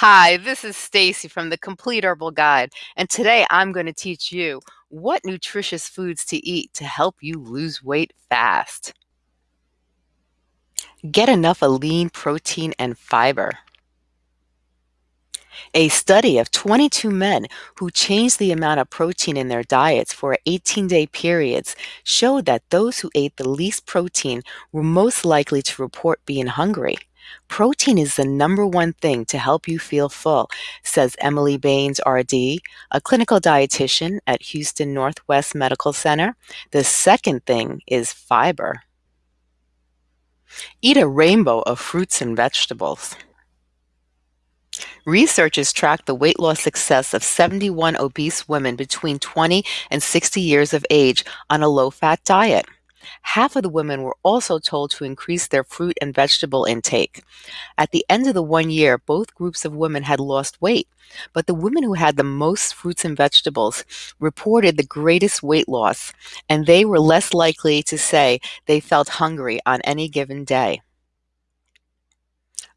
Hi, this is Stacy from the Complete Herbal Guide, and today I'm going to teach you what nutritious foods to eat to help you lose weight fast. Get enough of lean protein and fiber. A study of 22 men who changed the amount of protein in their diets for 18-day periods showed that those who ate the least protein were most likely to report being hungry. Protein is the number one thing to help you feel full, says Emily Baines, RD, a clinical dietitian at Houston Northwest Medical Center. The second thing is fiber. Eat a rainbow of fruits and vegetables. Researchers tracked the weight loss success of 71 obese women between 20 and 60 years of age on a low fat diet. Half of the women were also told to increase their fruit and vegetable intake. At the end of the one year, both groups of women had lost weight, but the women who had the most fruits and vegetables reported the greatest weight loss, and they were less likely to say they felt hungry on any given day.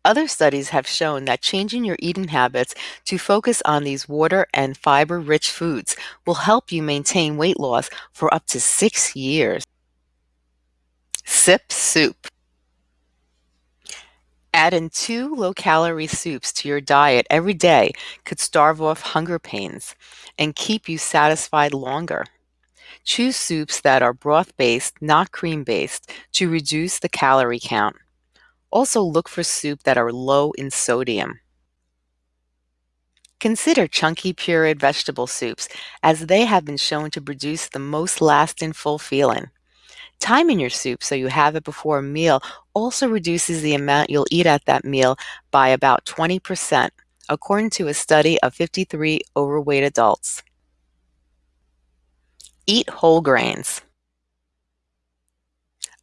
Other studies have shown that changing your eating habits to focus on these water and fiber rich foods will help you maintain weight loss for up to six years. Sip soup. Adding two low-calorie soups to your diet every day could starve off hunger pains and keep you satisfied longer. Choose soups that are broth-based, not cream-based, to reduce the calorie count. Also look for soup that are low in sodium. Consider chunky pureed vegetable soups, as they have been shown to produce the most lasting full feeling. Timing your soup so you have it before a meal also reduces the amount you'll eat at that meal by about 20%, according to a study of 53 overweight adults. Eat whole grains.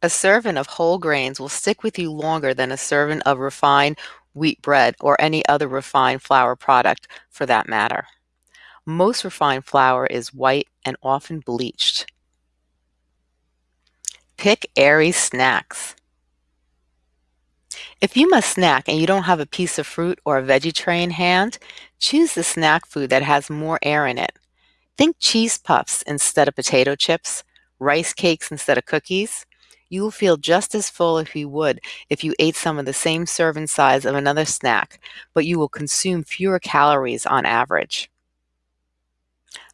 A serving of whole grains will stick with you longer than a serving of refined wheat bread or any other refined flour product for that matter. Most refined flour is white and often bleached. Pick airy snacks. If you must snack and you don't have a piece of fruit or a veggie tray in hand, choose the snack food that has more air in it. Think cheese puffs instead of potato chips, rice cakes instead of cookies. You will feel just as full if you would if you ate some of the same serving size of another snack, but you will consume fewer calories on average.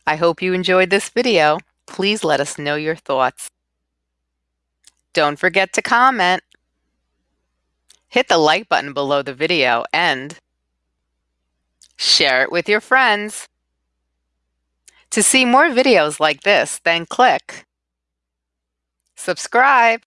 I hope you enjoyed this video. Please let us know your thoughts. Don't forget to comment. Hit the like button below the video and share it with your friends. To see more videos like this, then click subscribe.